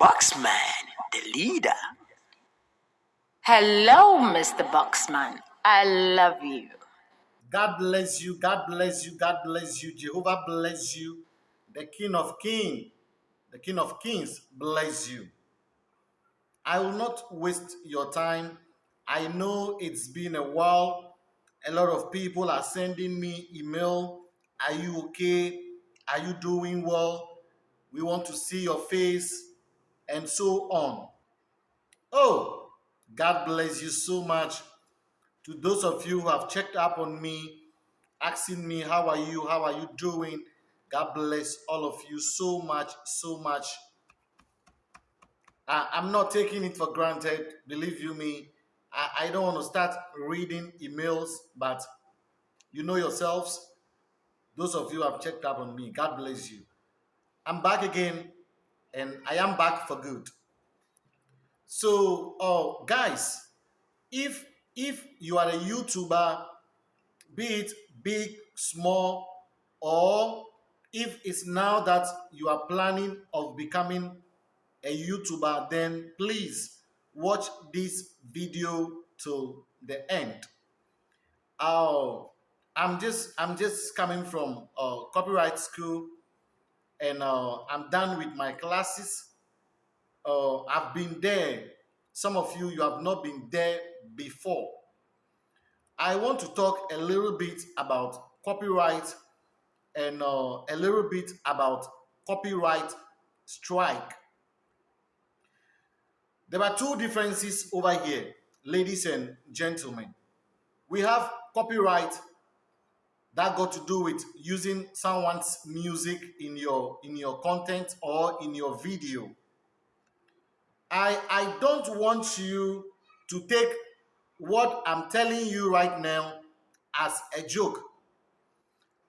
Boxman, the leader. Hello, Mr. Boxman. I love you. God bless you. God bless you. God bless you. Jehovah bless you. The King of Kings, the King of Kings bless you. I will not waste your time. I know it's been a while. A lot of people are sending me email. Are you okay? Are you doing well? We want to see your face and so on. Oh, God bless you so much. To those of you who have checked up on me, asking me, How are you? How are you doing? God bless all of you so much, so much. I, I'm not taking it for granted, believe you me. I, I don't want to start reading emails, but you know yourselves. Those of you have checked up on me, God bless you. I'm back again, and I am back for good. So, uh, guys, if if you are a YouTuber, be it big, small, or if it's now that you are planning of becoming a YouTuber, then please watch this video to the end. Uh, I'm just I'm just coming from uh, copyright school, and uh, I'm done with my classes. Uh, I've been there. Some of you you have not been there before. I want to talk a little bit about copyright and uh, a little bit about copyright strike. There are two differences over here, ladies and gentlemen. We have copyright that got to do with using someone's music in your in your content or in your video. I I don't want you to take what I'm telling you right now as a joke.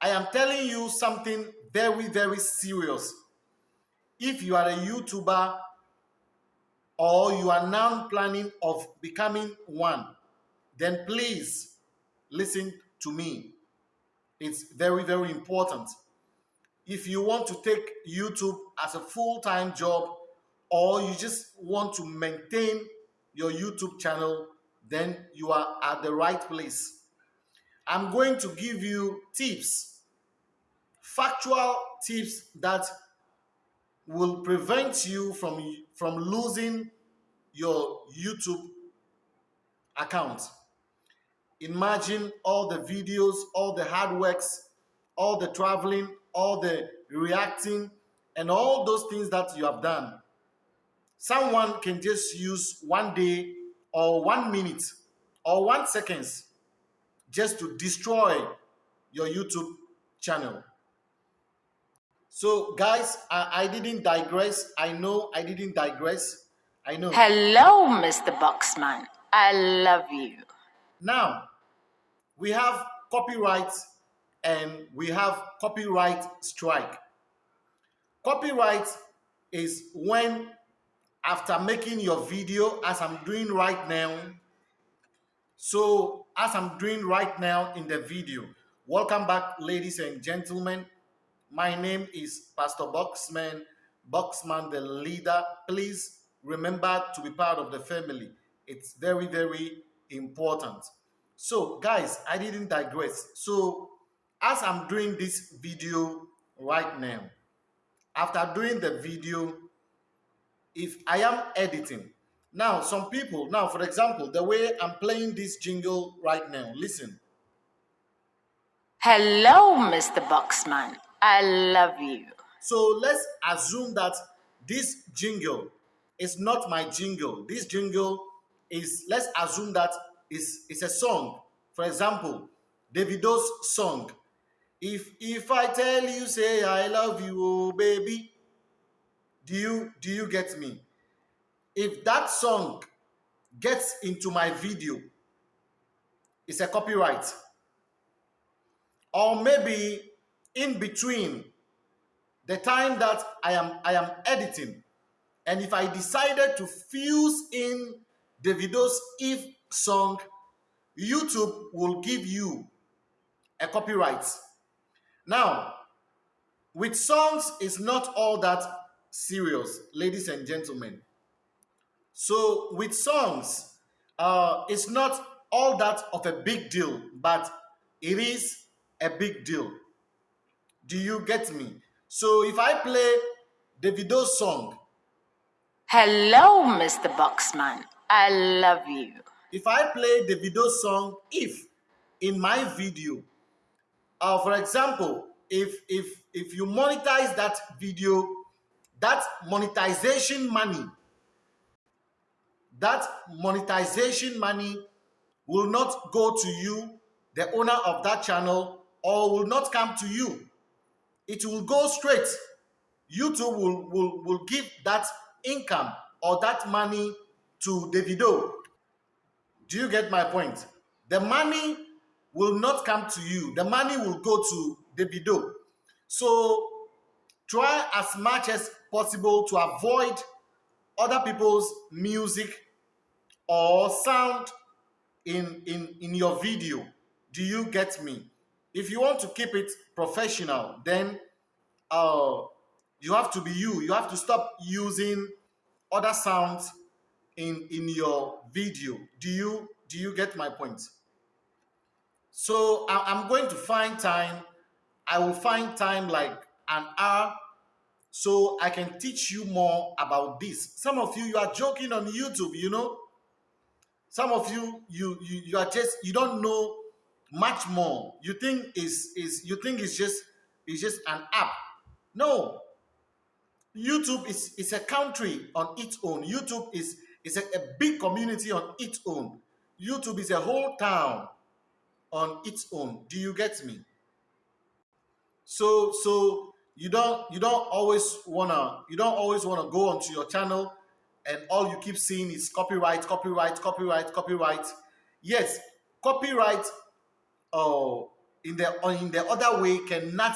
I am telling you something very, very serious. If you are a YouTuber or you are now planning of becoming one, then please listen to me. It's very, very important. If you want to take YouTube as a full-time job or you just want to maintain your YouTube channel, then you are at the right place. I'm going to give you tips, factual tips that will prevent you from, from losing your YouTube account. Imagine all the videos, all the hard works, all the traveling, all the reacting, and all those things that you have done. Someone can just use one day or one minute or one seconds just to destroy your YouTube channel. So, guys, I, I didn't digress. I know I didn't digress. I know. Hello, Mr. Boxman. I love you. Now, we have copyright and we have copyright strike. Copyright is when after making your video as I'm doing right now. So as I'm doing right now in the video, welcome back ladies and gentlemen. My name is Pastor Boxman, Boxman the leader. Please remember to be part of the family. It's very, very important. So guys, I didn't digress. So as I'm doing this video right now, after doing the video, if I am editing. Now, some people, now, for example, the way I'm playing this jingle right now, listen. Hello, Mr. Boxman. I love you. So let's assume that this jingle is not my jingle. This jingle is, let's assume that is is a song. For example, Davido's song. If if I tell you, say I love you, oh baby, do you do you get me? If that song gets into my video, it's a copyright. Or maybe in between the time that I am I am editing, and if I decided to fuse in Davido's if song, YouTube will give you a copyright. Now, with songs, it's not all that serious, ladies and gentlemen. So with songs, uh, it's not all that of a big deal, but it is a big deal. Do you get me? So if I play Davido's song, Hello, Mr. Boxman. I love you. if I play Davido song, if in my video, uh, for example, if if if you monetize that video, that monetization money, that monetization money will not go to you, the owner of that channel, or will not come to you. It will go straight. YouTube will, will, will give that income or that money to Davido. Do you get my point? The money will not come to you. The money will go to Davido. So try as much as possible to avoid other people's music or sound in, in, in your video. Do you get me? If you want to keep it professional, then uh, you have to be you. You have to stop using other sounds in in your video. Do you do you get my point? So I, I'm going to find time. I will find time like an hour so I can teach you more about this. Some of you you are joking on YouTube, you know. Some of you you you, you are just you don't know much more. You think is is you think it's just it's just an app. No. YouTube is is a country on its own. YouTube is is a, a big community on its own. YouTube is a whole town on its own. Do you get me? So so you don't you don't always wanna you don't always wanna go onto your channel and all you keep seeing is copyright, copyright, copyright, copyright. Yes, copyright uh, in the in the other way cannot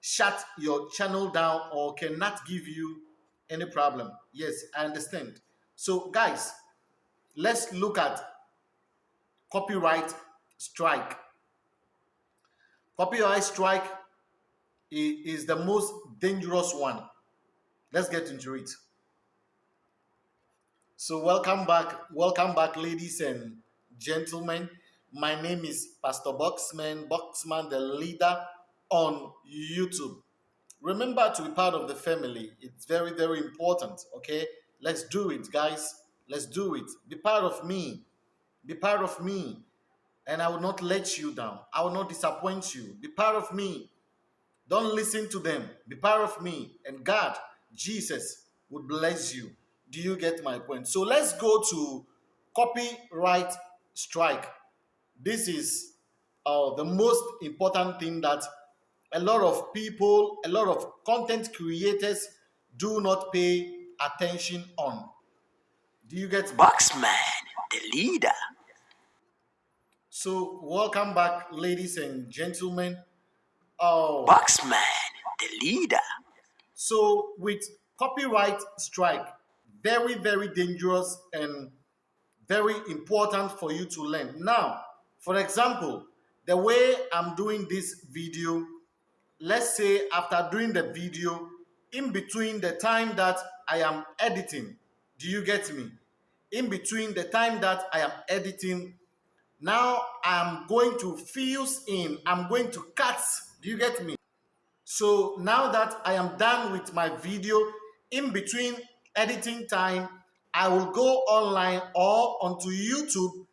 shut your channel down or cannot give you any problem. Yes, I understand. So guys, let's look at copyright strike. Copyright strike is the most dangerous one. Let's get into it. So welcome back, welcome back, ladies and gentlemen. My name is Pastor Boxman, Boxman the leader on YouTube. Remember to be part of the family. It's very, very important. Okay, let's do it, guys. Let's do it. Be part of me. Be part of me. And I will not let you down. I will not disappoint you. Be part of me. Don't listen to them. Be part of me. And God, Jesus, would bless you. Do you get my point? So let's go to copyright strike. This is uh, the most important thing that a lot of people, a lot of content creators do not pay attention on. Do you get? Boxman, the leader. So, welcome back, ladies and gentlemen. Oh, Boxman, the leader. so with copyright strike, very, very dangerous and very important for you to learn. Now, for example, the way I'm doing this video, let's say after doing the video, in between the time that I am editing, do you get me? In between the time that I am editing, now I'm going to fuse in, I'm going to cut, do you get me? So now that I am done with my video, in between editing time, I will go online or onto YouTube.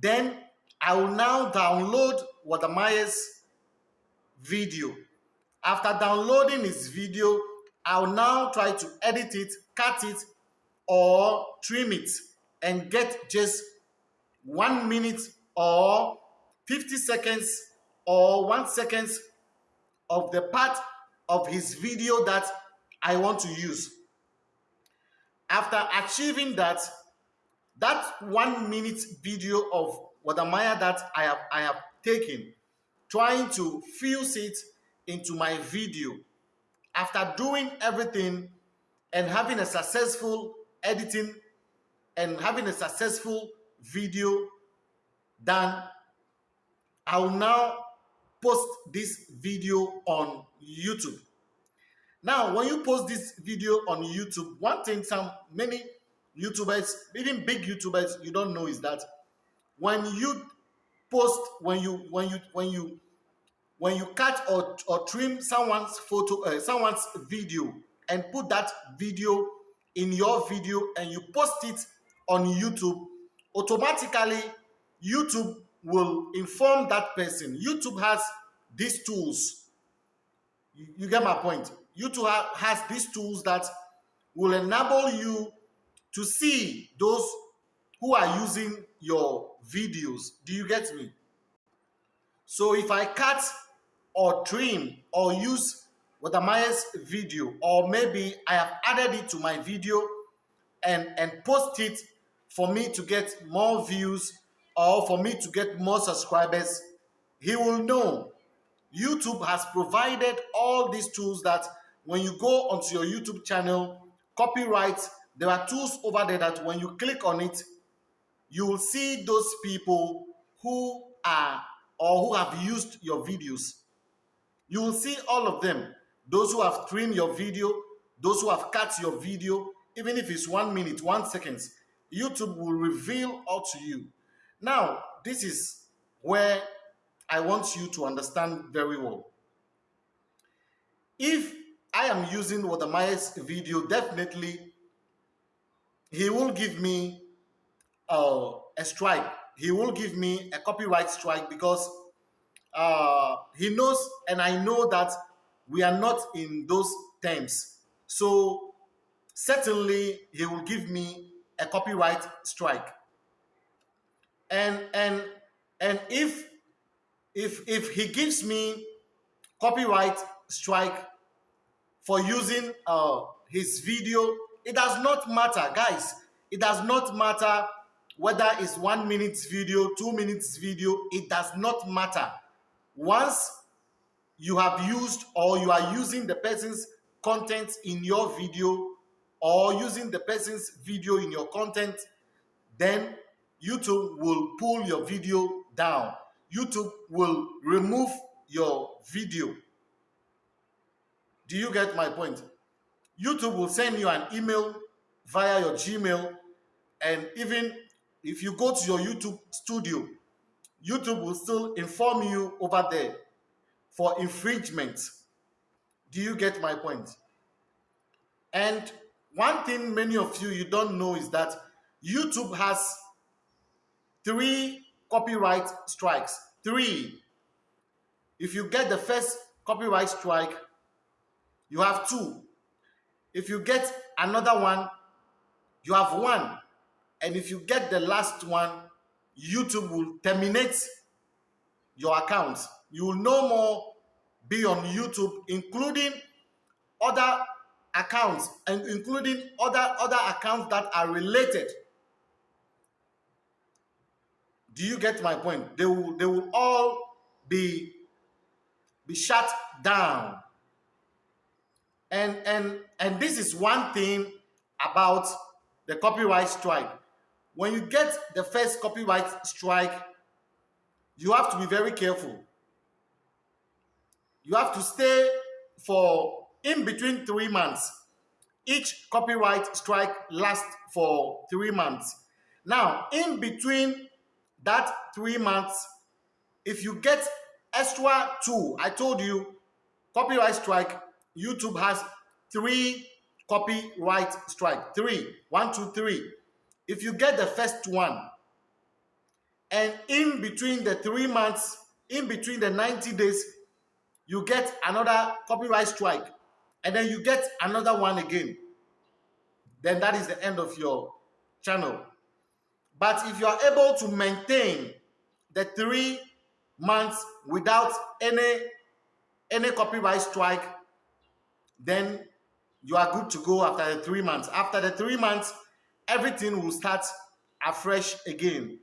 Then I will now download Wode Maya's video. After downloading his video, I will now try to edit it, cut it, or trim it and get just one minute or 50 seconds or one seconds of the part of his video that I want to use. After achieving that, that one minute video of Wode Maya that I have, I have taken, trying to fuse it into my video. After doing everything and having a successful editing and having a successful video done, I will now post this video on YouTube. Now, when you post this video on YouTube, one thing some many YouTubers, even big YouTubers, you don't know is that when you post, when you when you when you when you cut or, or trim someone's photo, uh, someone's video, and put that video in your video and you post it on YouTube, automatically YouTube will inform that person. YouTube has these tools. You, you get my point. YouTube ha has these tools that will enable you to see those who are using your videos. Do you get me? So if I cut or trim or use Wode Maya's video or maybe I have added it to my video and, and post it for me to get more views or for me to get more subscribers, he will know. YouTube has provided all these tools that when you go onto your YouTube channel, copyright, there are tools over there that when you click on it, you will see those people who are or who have used your videos. You will see all of them. Those who have trimmed your video, those who have cut your video, even if it's one minute, one seconds, YouTube will reveal all to you. Now, this is where I want you to understand very well. If I am using Wode Maya's video, definitely he will give me uh, a strike. He will give me a copyright strike because uh, he knows and I know that we are not in those terms. So certainly he will give me a copyright strike. And and and if if if he gives me copyright strike for using uh, his video, it does not matter, guys. It does not matter whether it's one minute video, two minutes video. It does not matter. Once you have used or you are using the person's content in your video or using the person's video in your content, then YouTube will pull your video down. YouTube will remove your video. Do you get my point? YouTube will send you an email via your Gmail and even if you go to your YouTube studio, YouTube will still inform you over there for infringement. Do you get my point? And one thing many of you you don't know is that YouTube has three copyright strikes. Three. If you get the first copyright strike, you have two. If you get another one, you have one. And if you get the last one, YouTube will terminate your account you will no more be on YouTube, including other accounts and including other other accounts that are related. Do you get my point? They will they will all be be shut down. And and and this is one thing about the copyright strike. When you get the first copyright strike, you have to be very careful you have to stay for in between three months. Each copyright strike lasts for three months. Now, in between that three months, if you get extra two, I told you, copyright strike, YouTube has three copyright strike. Three, one, two, three. If you get the first one, and in between the three months, in between the 90 days, you get another copyright strike, and then you get another one again. Then that is the end of your channel. But if you are able to maintain the three months without any any copyright strike, then you are good to go after the three months. After the three months, everything will start afresh again.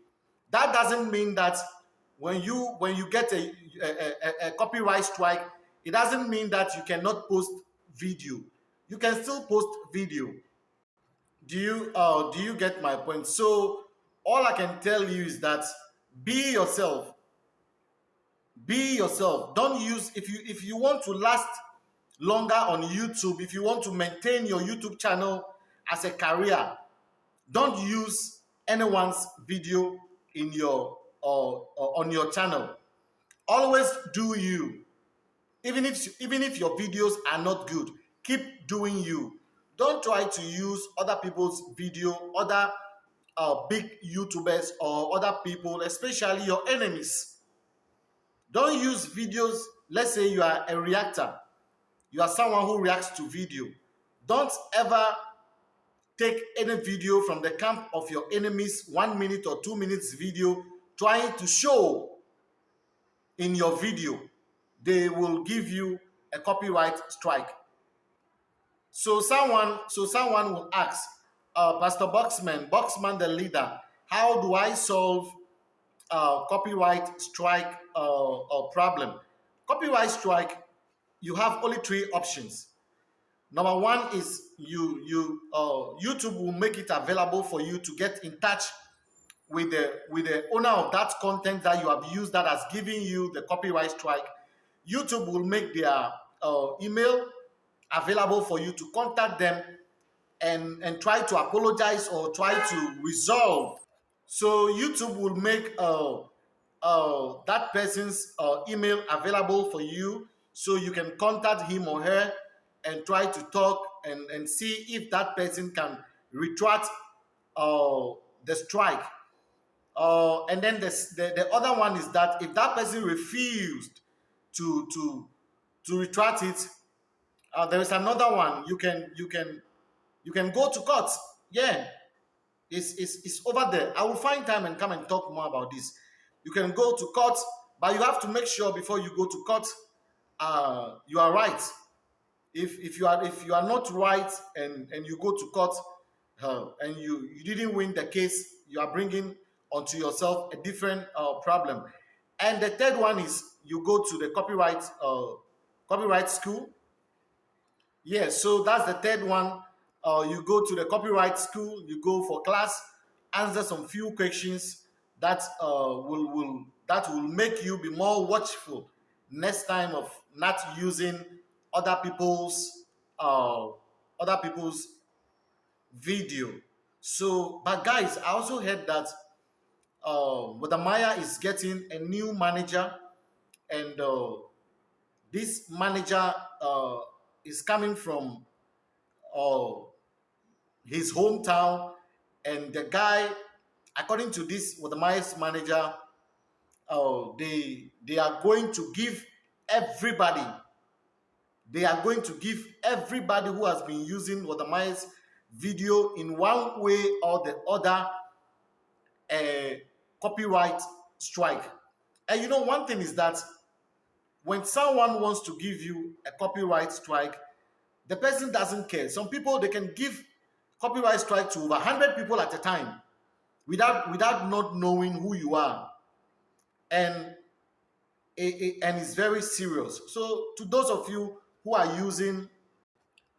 That doesn't mean that when you when you get a, a, a, a copyright strike, it doesn't mean that you cannot post video. You can still post video. Do you uh, do you get my point? So all I can tell you is that be yourself. Be yourself. Don't use if you if you want to last longer on YouTube, if you want to maintain your YouTube channel as a career, don't use anyone's video in your or, or on your channel. Always do you. Even if even if your videos are not good, keep doing you. Don't try to use other people's video, other uh, big YouTubers or other people, especially your enemies. Don't use videos. Let's say you are a reactor. You are someone who reacts to video. Don't ever take any video from the camp of your enemies, one minute or two minutes video, trying to show in your video. They will give you a copyright strike. So someone, so someone will ask, uh, Pastor Boxman, Boxman the leader, how do I solve uh, copyright strike uh, problem? Copyright strike, you have only three options. Number one is you you uh, YouTube will make it available for you to get in touch with the with the owner of that content that you have used that has given you the copyright strike. YouTube will make their uh, email available for you to contact them and and try to apologize or try to resolve. So YouTube will make uh, uh, that person's uh, email available for you so you can contact him or her and try to talk and, and see if that person can retract uh, the strike. Uh, and then the, the, the other one is that if that person refused to to to retract it, uh, there is another one. You can you can you can go to court. Yeah, it's, it's, it's over there. I will find time and come and talk more about this. You can go to court, but you have to make sure before you go to court, uh, you are right if if you are if you are not right and and you go to court uh, and you you didn't win the case you are bringing onto yourself a different uh, problem. And the third one is you go to the copyright uh, copyright school. Yeah so that's the third one. Uh, you go to the copyright school you go for class answer some few questions that uh, will will that will make you be more watchful next time of not using other people's uh, other people's video. So, but guys, I also heard that uh, Maya is getting a new manager, and uh, this manager uh, is coming from uh, his hometown, and the guy, according to this Maya's manager, uh, they they are going to give everybody they are going to give everybody who has been using Wode Maya's video in one way or the other a copyright strike. And you know, one thing is that when someone wants to give you a copyright strike, the person doesn't care. Some people, they can give copyright strike to over 100 people at a time without, without not knowing who you are. And, eh, eh, and it's very serious. So to those of you who are using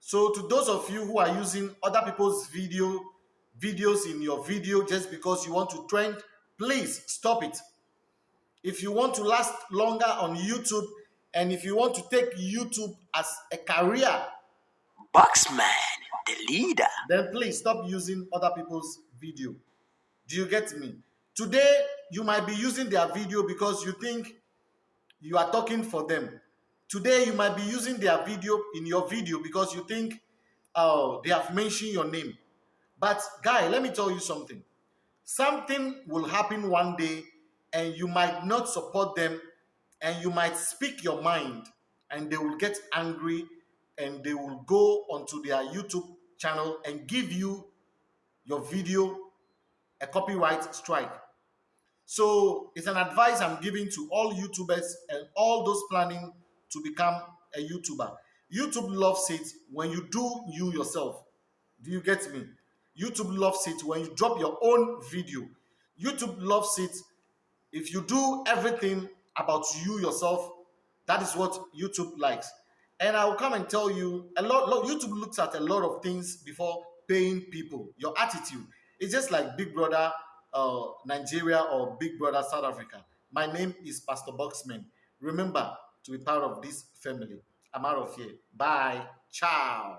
so to those of you who are using other people's video videos in your video just because you want to trend please stop it. If you want to last longer on youtube and if you want to take youtube as a career boxman the leader. then please stop using other people's video. Do you get me? Today you might be using their video because you think you are talking for them Today, you might be using their video in your video because you think uh, they have mentioned your name. But, guy, let me tell you something. Something will happen one day and you might not support them and you might speak your mind and they will get angry and they will go onto their YouTube channel and give you your video a copyright strike. So it's an advice I'm giving to all YouTubers and all those planning to become a YouTuber. YouTube loves it when you do you yourself. Do you get me? YouTube loves it when you drop your own video. YouTube loves it if you do everything about you yourself. That is what YouTube likes. And I will come and tell you a lot. YouTube looks at a lot of things before paying people. Your attitude. It's just like Big Brother uh, Nigeria or Big Brother South Africa. My name is Pastor Boxman. Remember, to be part of this family. I'm out of here. Bye. Ciao.